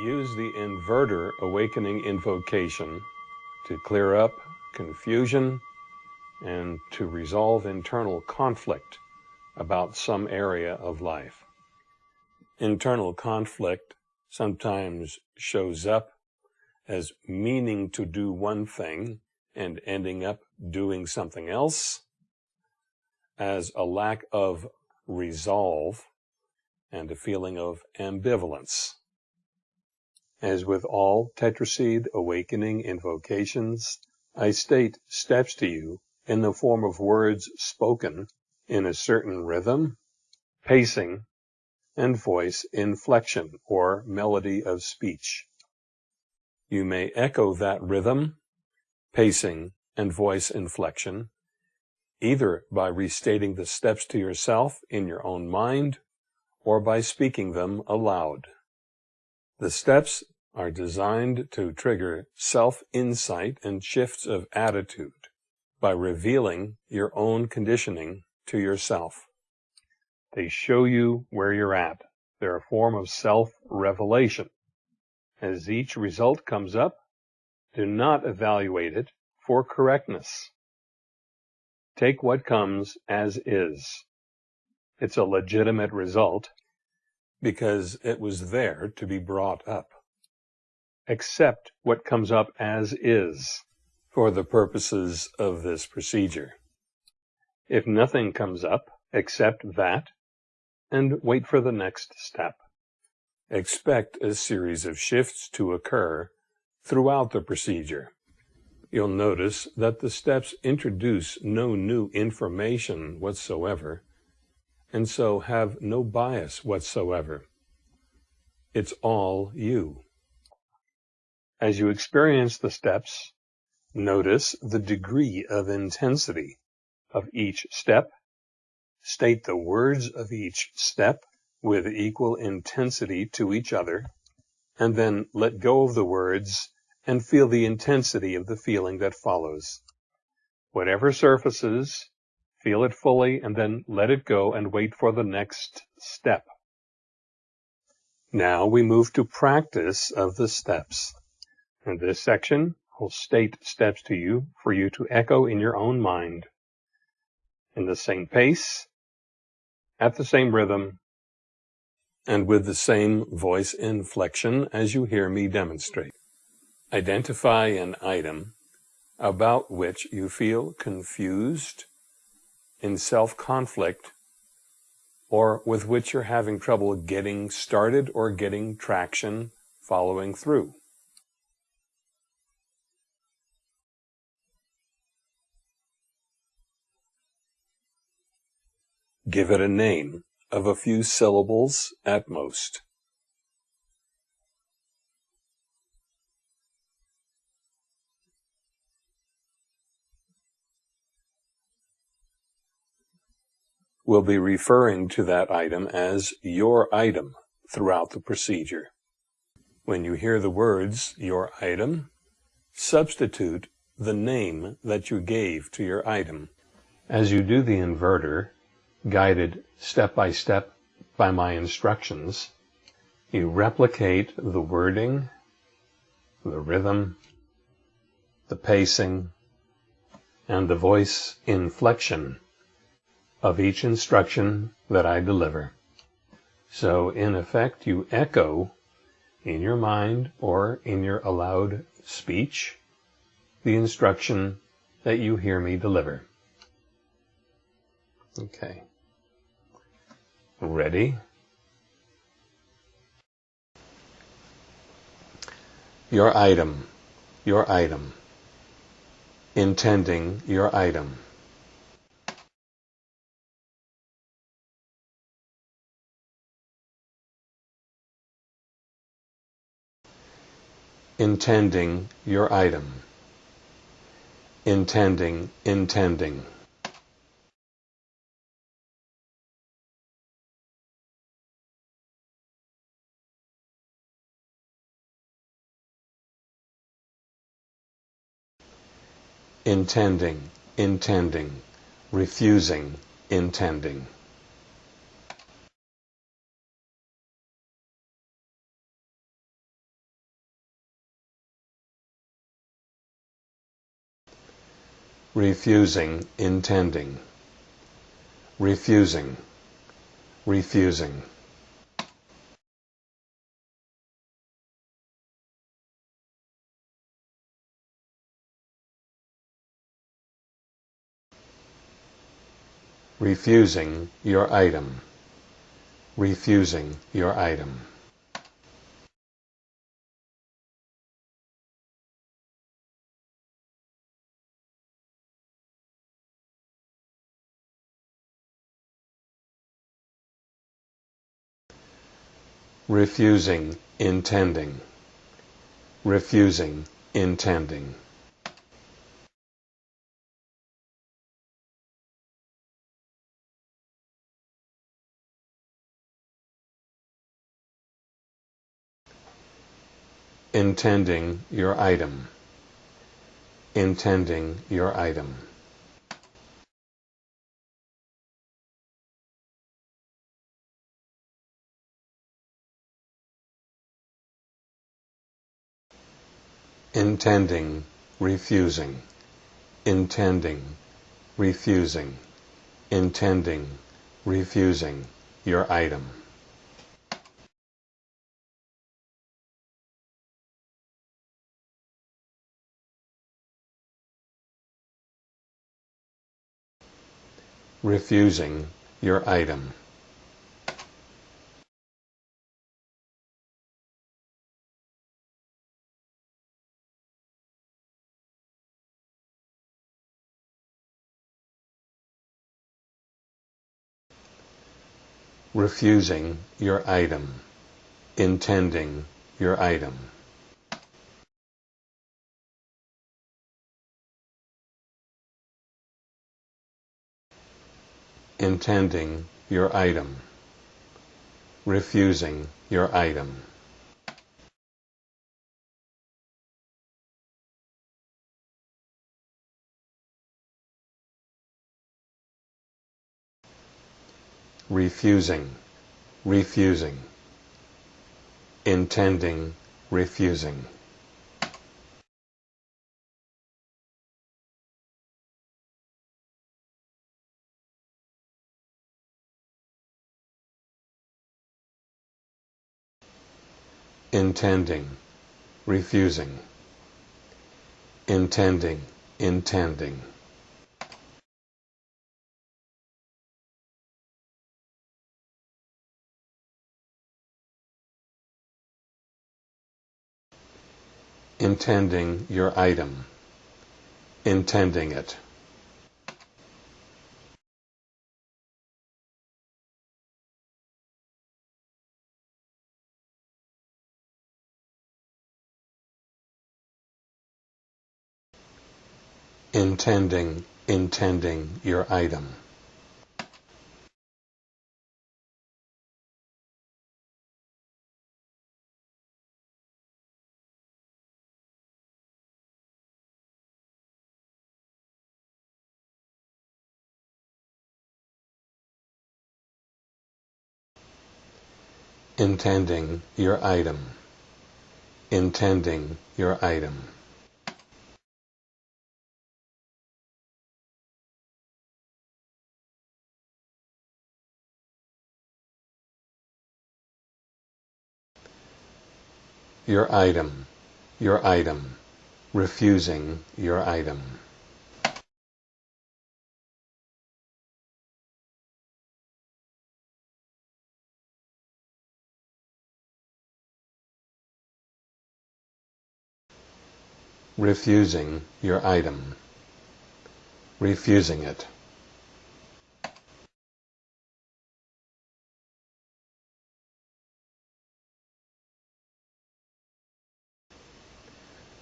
Use the inverter awakening invocation to clear up confusion and to resolve internal conflict about some area of life. Internal conflict sometimes shows up as meaning to do one thing and ending up doing something else, as a lack of resolve and a feeling of ambivalence. As with all tetraseed awakening invocations, I state steps to you in the form of words spoken in a certain rhythm, pacing, and voice inflection or melody of speech. You may echo that rhythm, pacing, and voice inflection either by restating the steps to yourself in your own mind or by speaking them aloud. The steps are designed to trigger self-insight and shifts of attitude by revealing your own conditioning to yourself. They show you where you're at. They're a form of self-revelation. As each result comes up, do not evaluate it for correctness. Take what comes as is. It's a legitimate result because it was there to be brought up. Accept what comes up as is for the purposes of this procedure. If nothing comes up, accept that and wait for the next step. Expect a series of shifts to occur throughout the procedure. You'll notice that the steps introduce no new information whatsoever, and so have no bias whatsoever. It's all you. As you experience the steps, notice the degree of intensity of each step, state the words of each step with equal intensity to each other, and then let go of the words and feel the intensity of the feeling that follows. Whatever surfaces, feel it fully and then let it go and wait for the next step. Now we move to practice of the steps. This section, I'll state steps to you for you to echo in your own mind. In the same pace, at the same rhythm, and with the same voice inflection as you hear me demonstrate. Identify an item about which you feel confused, in self-conflict, or with which you're having trouble getting started or getting traction following through. Give it a name of a few syllables at most. We'll be referring to that item as your item throughout the procedure. When you hear the words your item, substitute the name that you gave to your item. As you do the inverter, guided step by step by my instructions, you replicate the wording, the rhythm, the pacing, and the voice inflection of each instruction that I deliver. So in effect, you echo in your mind or in your aloud speech the instruction that you hear me deliver. Okay. Ready? Your item, your item. Intending your item. intending your item. Intending, intending. intending, intending, refusing, intending. refusing, intending, refusing, refusing. Refusing your item, refusing your item. refusing, intending, refusing, intending. Intending your item, intending your item. intending, refusing, intending, refusing, intending, refusing your item. Refusing your item. refusing your item, intending your item. Intending your item, refusing your item. refusing, refusing, intending, refusing. Intending, refusing, intending, intending. intending your item, intending it. Intending, intending your item. intending your item, intending your item. Your item, your item, refusing your item. refusing your item, refusing it.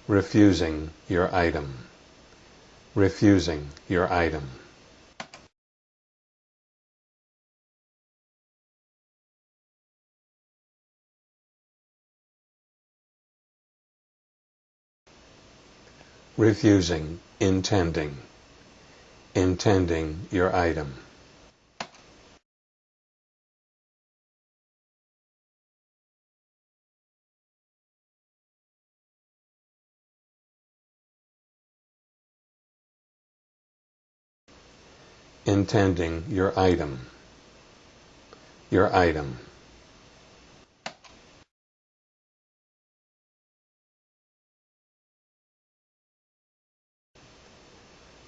Refusing your item, refusing your item. refusing, intending, intending your item. Intending your item, your item.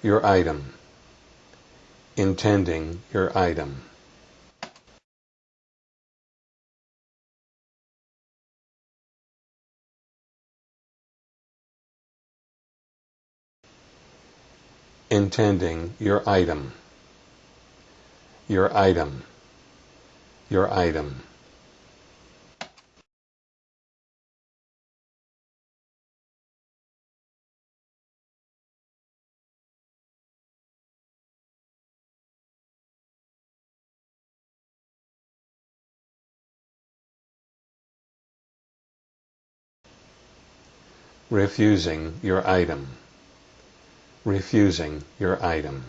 Your item, intending your item. intending your item, your item, your item. refusing your item refusing your item.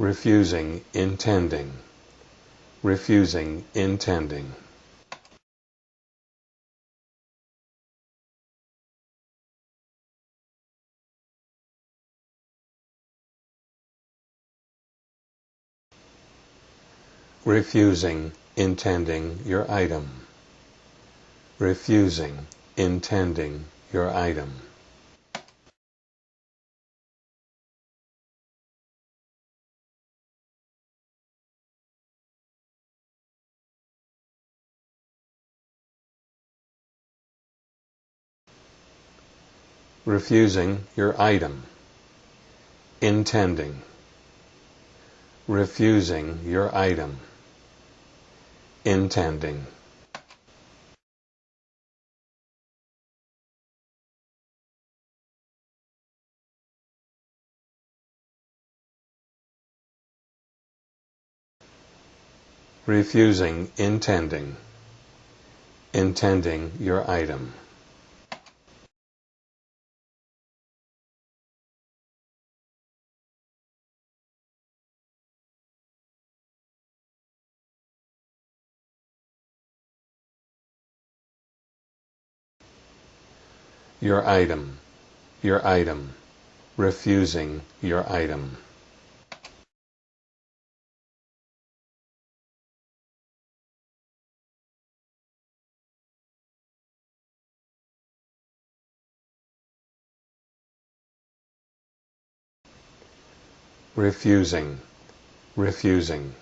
Refusing intending. Refusing intending. refusing intending your item, refusing intending your item. Refusing your item, intending, refusing your item. Intending. Refusing intending. Intending your item your item, your item, refusing your item. refusing, refusing,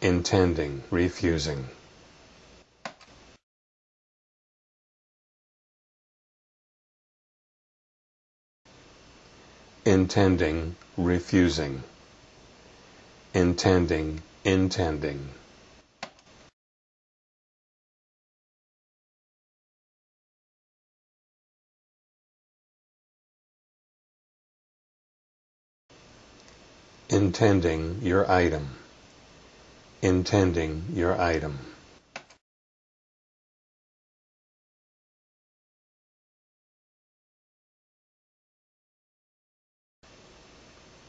intending, refusing. Intending, refusing, intending, intending. Intending your item. Intending your item.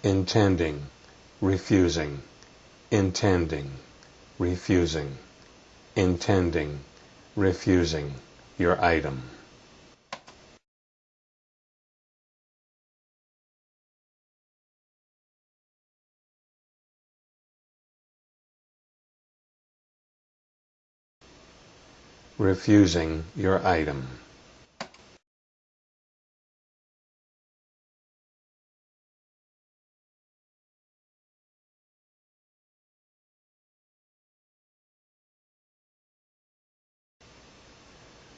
Intending, refusing, intending, refusing, intending, refusing your item. refusing your item.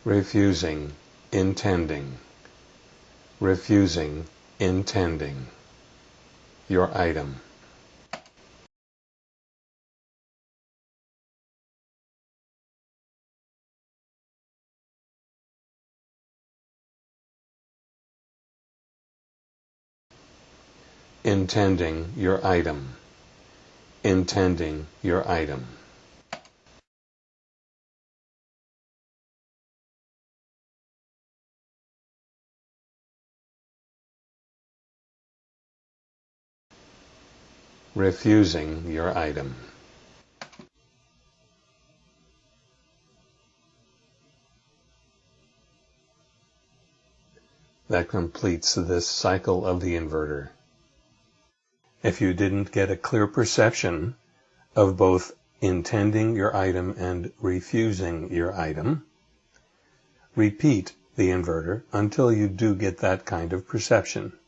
Refusing, intending, refusing, intending, your item. intending your item, intending your item. refusing your item. That completes this cycle of the inverter. If you didn't get a clear perception of both intending your item and refusing your item, repeat the inverter until you do get that kind of perception.